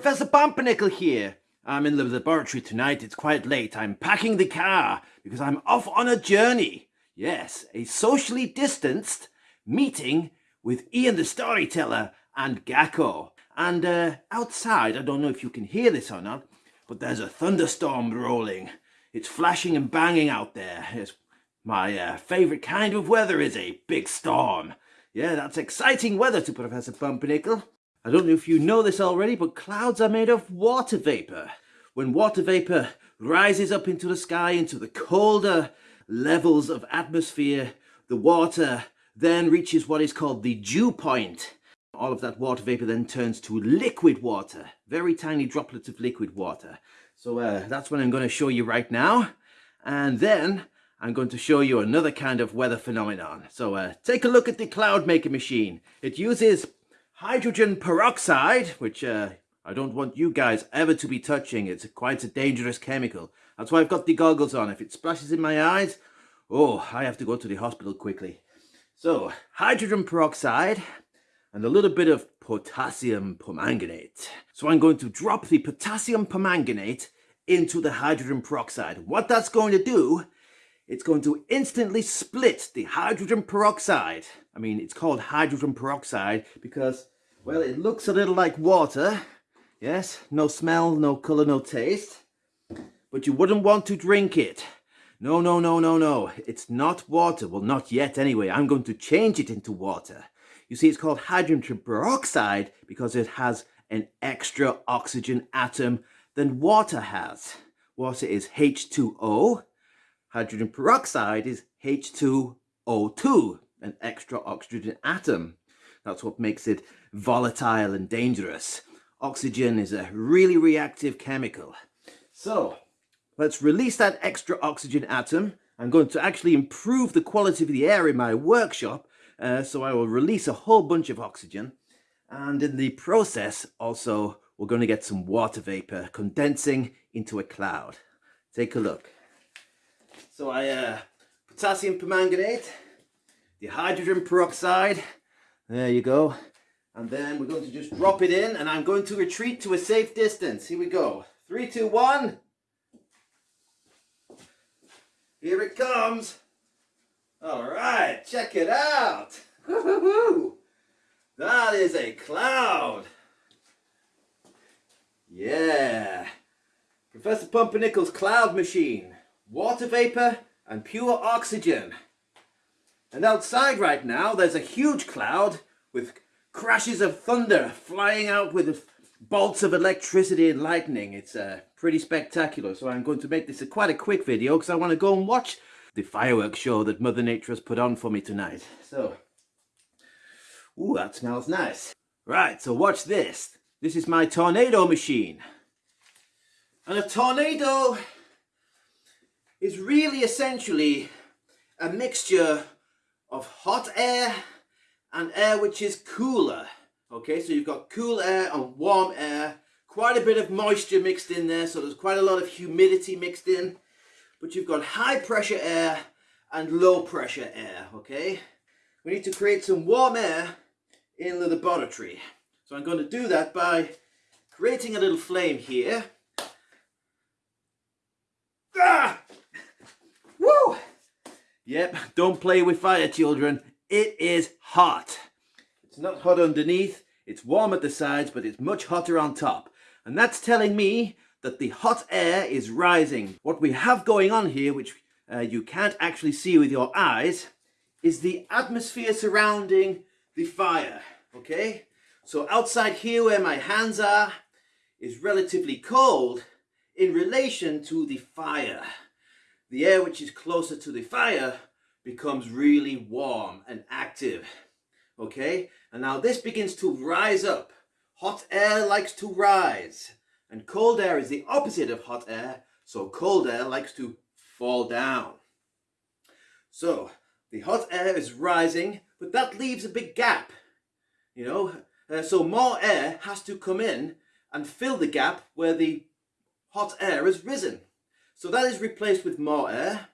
Professor Pumpernickel here. I'm in the laboratory tonight. It's quite late. I'm packing the car because I'm off on a journey. Yes, a socially distanced meeting with Ian the Storyteller and Gakko. And uh, outside, I don't know if you can hear this or not, but there's a thunderstorm rolling. It's flashing and banging out there. It's my uh, favourite kind of weather is a big storm. Yeah, that's exciting weather to Professor Pumpernickel. I don't know if you know this already, but clouds are made of water vapour. When water vapour rises up into the sky, into the colder levels of atmosphere, the water then reaches what is called the dew point. All of that water vapour then turns to liquid water, very tiny droplets of liquid water. So uh, that's what I'm going to show you right now. And then I'm going to show you another kind of weather phenomenon. So uh, take a look at the cloud maker machine. It uses hydrogen peroxide, which uh, I don't want you guys ever to be touching. It's quite a dangerous chemical. That's why I've got the goggles on. If it splashes in my eyes, oh, I have to go to the hospital quickly. So, hydrogen peroxide and a little bit of potassium permanganate. So I'm going to drop the potassium permanganate into the hydrogen peroxide. What that's going to do, it's going to instantly split the hydrogen peroxide. I mean, it's called hydrogen peroxide because well, it looks a little like water. Yes, no smell, no colour, no taste. But you wouldn't want to drink it. No, no, no, no, no. It's not water. Well, not yet anyway. I'm going to change it into water. You see, it's called hydrogen peroxide because it has an extra oxygen atom than water has. Water is H2O. Hydrogen peroxide is H2O2, an extra oxygen atom. That's what makes it volatile and dangerous. Oxygen is a really reactive chemical. So let's release that extra oxygen atom. I'm going to actually improve the quality of the air in my workshop. Uh, so I will release a whole bunch of oxygen. And in the process, also, we're going to get some water vapor condensing into a cloud. Take a look. So I, uh, potassium permanganate, the hydrogen peroxide, there you go. And then we're going to just drop it in and I'm going to retreat to a safe distance. Here we go. Three, two, one. Here it comes. All right, check it out. That is a cloud. Yeah. Professor Pumpernickel's cloud machine. Water vapor and pure oxygen. And outside right now, there's a huge cloud with crashes of thunder flying out with bolts of electricity and lightning. It's uh, pretty spectacular. So I'm going to make this a quite a quick video because I want to go and watch the fireworks show that Mother Nature has put on for me tonight. So, ooh, that smells nice. Right, so watch this. This is my tornado machine. And a tornado is really essentially a mixture of hot air and air which is cooler. Okay, so you've got cool air and warm air, quite a bit of moisture mixed in there, so there's quite a lot of humidity mixed in. But you've got high pressure air and low pressure air, okay? We need to create some warm air in the laboratory. So I'm going to do that by creating a little flame here. Yep, don't play with fire, children. It is hot. It's not hot underneath, it's warm at the sides, but it's much hotter on top. And that's telling me that the hot air is rising. What we have going on here, which uh, you can't actually see with your eyes, is the atmosphere surrounding the fire, okay? So outside here where my hands are is relatively cold in relation to the fire. The air which is closer to the fire becomes really warm and active. Okay, and now this begins to rise up. Hot air likes to rise, and cold air is the opposite of hot air, so cold air likes to fall down. So the hot air is rising, but that leaves a big gap. You know, uh, so more air has to come in and fill the gap where the hot air has risen. So that is replaced with more air,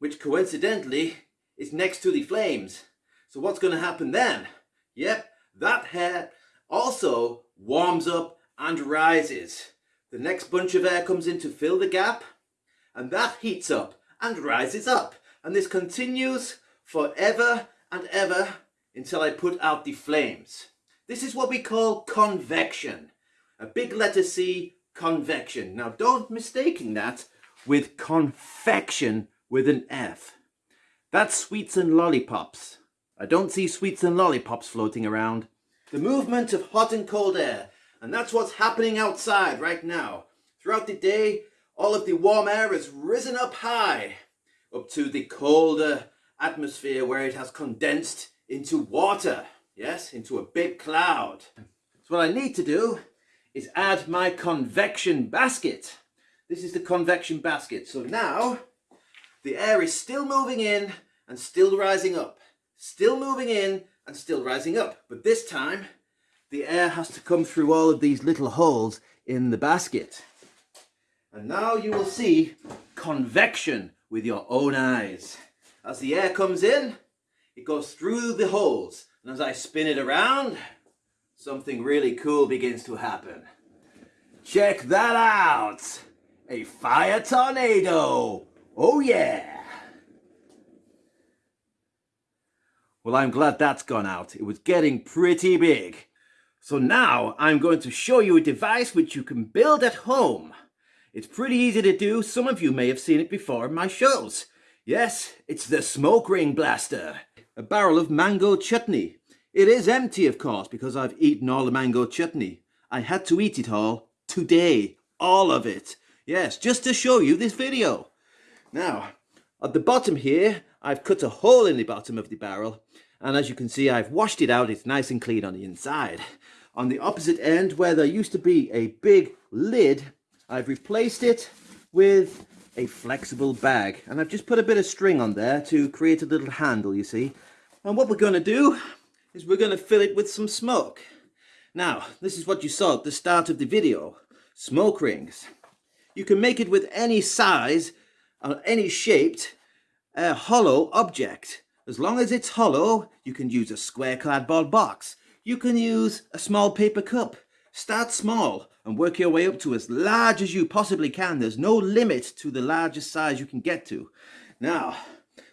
which coincidentally is next to the flames. So what's going to happen then? Yep, that hair also warms up and rises. The next bunch of air comes in to fill the gap and that heats up and rises up. And this continues forever and ever until I put out the flames. This is what we call convection. A big letter C, convection. Now don't mistaking that with confection with an F. That's sweets and lollipops. I don't see sweets and lollipops floating around. The movement of hot and cold air. And that's what's happening outside right now. Throughout the day, all of the warm air has risen up high, up to the colder atmosphere where it has condensed into water. Yes, into a big cloud. So what I need to do is add my convection basket. This is the convection basket. So now the air is still moving in and still rising up. Still moving in and still rising up. But this time the air has to come through all of these little holes in the basket. And now you will see convection with your own eyes. As the air comes in, it goes through the holes. And as I spin it around, something really cool begins to happen. Check that out! A fire tornado! Oh yeah! Well, I'm glad that's gone out. It was getting pretty big. So now I'm going to show you a device which you can build at home. It's pretty easy to do. Some of you may have seen it before in my shows. Yes, it's the Smoke Ring Blaster a barrel of mango chutney. It is empty, of course, because I've eaten all the mango chutney. I had to eat it all today, all of it. Yes, just to show you this video. Now, at the bottom here, I've cut a hole in the bottom of the barrel, and as you can see, I've washed it out. It's nice and clean on the inside. On the opposite end, where there used to be a big lid, I've replaced it with a flexible bag. And I've just put a bit of string on there to create a little handle, you see. And what we're going to do is we're going to fill it with some smoke. Now, this is what you saw at the start of the video. Smoke rings. You can make it with any size or any shaped uh, hollow object. As long as it's hollow, you can use a square cardboard box. You can use a small paper cup. Start small and work your way up to as large as you possibly can. There's no limit to the largest size you can get to. Now,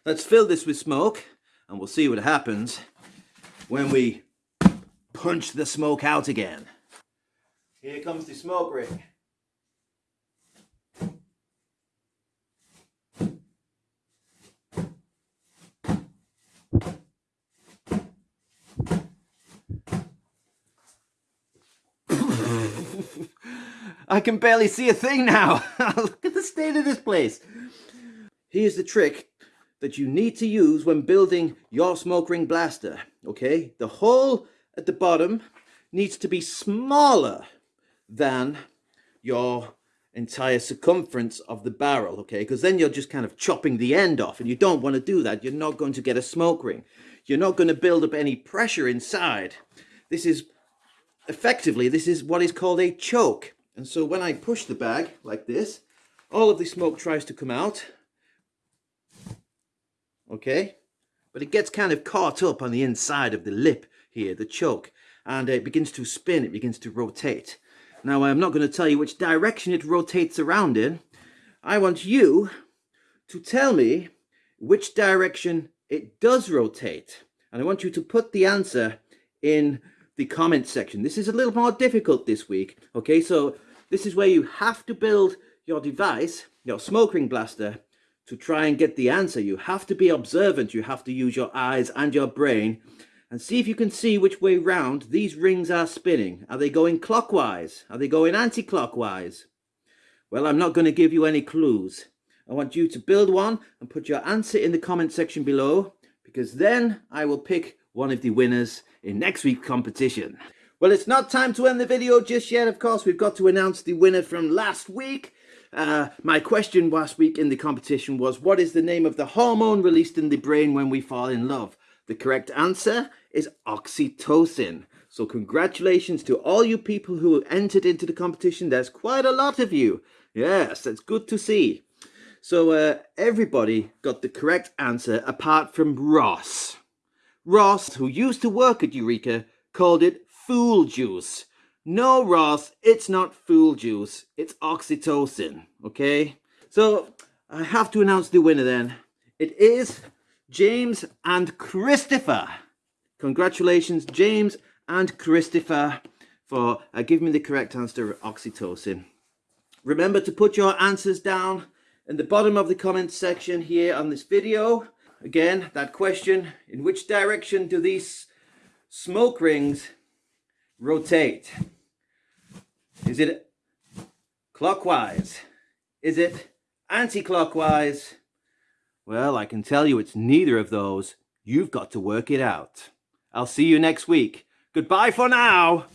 let's fill this with smoke and we'll see what happens when we punch the smoke out again. Here comes the smoke ring. I can barely see a thing now. Look at the state of this place. Here's the trick that you need to use when building your smoke ring blaster, okay? The hole at the bottom needs to be smaller than your entire circumference of the barrel, okay? Because then you're just kind of chopping the end off and you don't want to do that. You're not going to get a smoke ring. You're not going to build up any pressure inside. This is, effectively, this is what is called a choke. And so when I push the bag like this, all of the smoke tries to come out okay? But it gets kind of caught up on the inside of the lip here, the choke, and it begins to spin, it begins to rotate. Now, I'm not going to tell you which direction it rotates around in. I want you to tell me which direction it does rotate. And I want you to put the answer in the comment section. This is a little more difficult this week. Okay, so this is where you have to build your device, your smoke ring blaster, to try and get the answer. You have to be observant. You have to use your eyes and your brain and see if you can see which way round these rings are spinning. Are they going clockwise? Are they going anti-clockwise? Well, I'm not going to give you any clues. I want you to build one and put your answer in the comment section below because then I will pick one of the winners in next week's competition. Well, it's not time to end the video just yet. Of course, we've got to announce the winner from last week. Uh, my question last week in the competition was, what is the name of the hormone released in the brain when we fall in love? The correct answer is oxytocin. So congratulations to all you people who entered into the competition. There's quite a lot of you. Yes, that's good to see. So uh, everybody got the correct answer apart from Ross. Ross, who used to work at Eureka, called it fool juice. No, Ross, it's not fool juice. It's oxytocin, okay? So I have to announce the winner then. It is James and Christopher. Congratulations, James and Christopher, for uh, giving me the correct answer, oxytocin. Remember to put your answers down in the bottom of the comments section here on this video. Again, that question, in which direction do these smoke rings rotate? Is it clockwise? Is it anti-clockwise? Well, I can tell you it's neither of those. You've got to work it out. I'll see you next week. Goodbye for now.